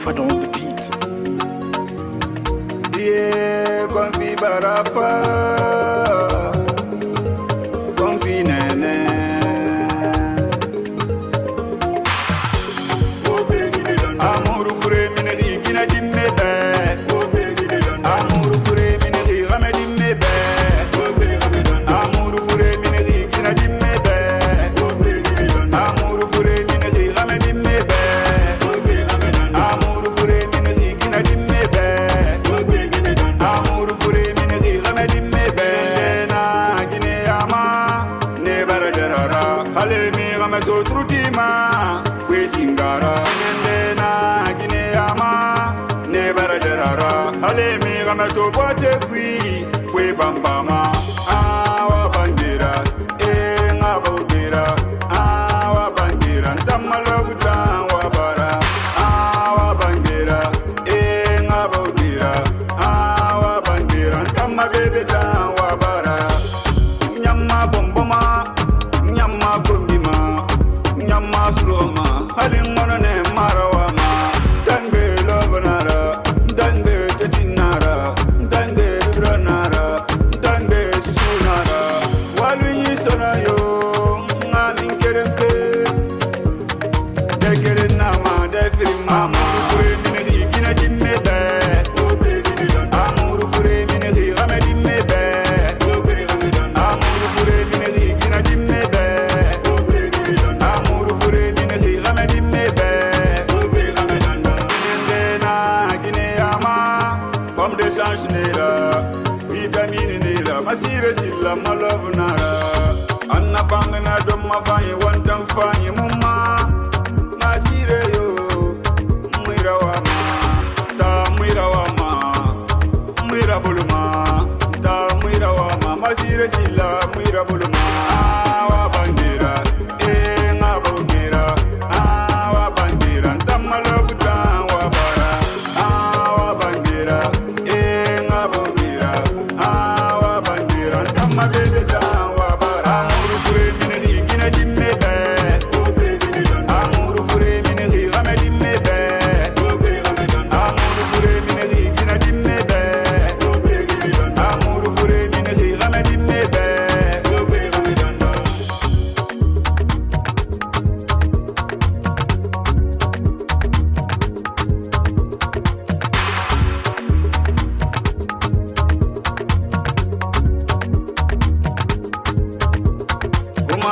fada don't repeat. Yeah, confibarafa. mame sotrutima fue singara nendena gineyama ne baraderara ale mi game to bote kui fue bambama ah. masire silla malobnara anna fangna domma fanyi one fanyi mum Mwira sila, mwira buluma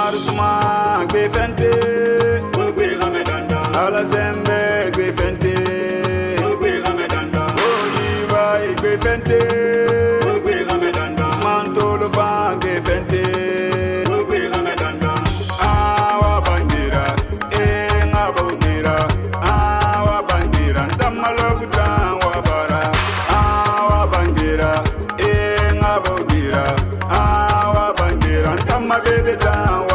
marusuma gbe fente. gbogbo ìhàmẹ́ dandan. alazẹ́mbẹ́ gbe fente. gbogbo ìhàmẹ́ dandan. oliva gbe fente. gbogbo ìhàmẹ́ dandan. mantolofa gbe fente. gbogbo ìhàmẹ́ dandan. awa bandira ee n ka b'o dira awa bandira n damalokuta wa bara awa bandira ee n ka b'o dira. baby down,